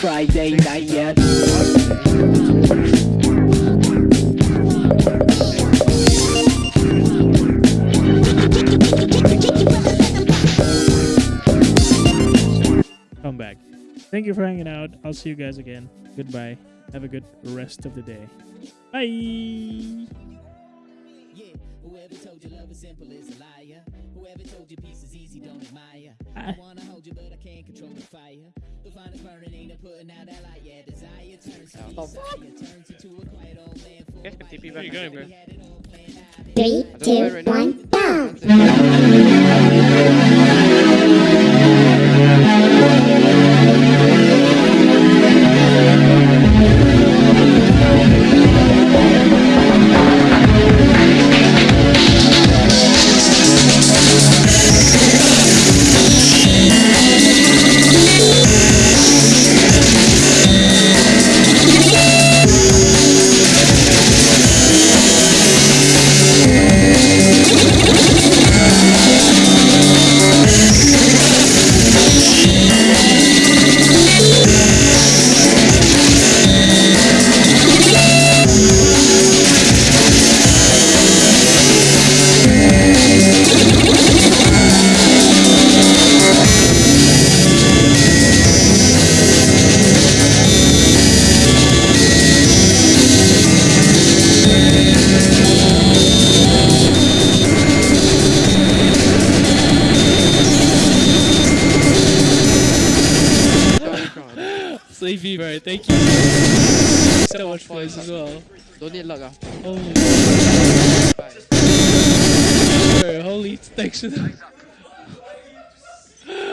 Friday night yet. Come back. Thank you for hanging out. I'll see you guys again. Goodbye. Have a good rest of the day. Bye. Yeah, whoever told you love is simple is a liar. Whoever told you peace is easy, don't admire. I wanna hold you, but I can't control the fire. The fire is burning, ain't no putting out that light. Yeah, desire turns to oh, desire, turns into a quiet old man. Full Guys can of TP life. you going, bro? We had it all planned out. Three, I don't know two, right now. one, go! Slave Fever, thank you so much for this as well. Don't need luck ah. Holy, Bye. holy, thanks for that.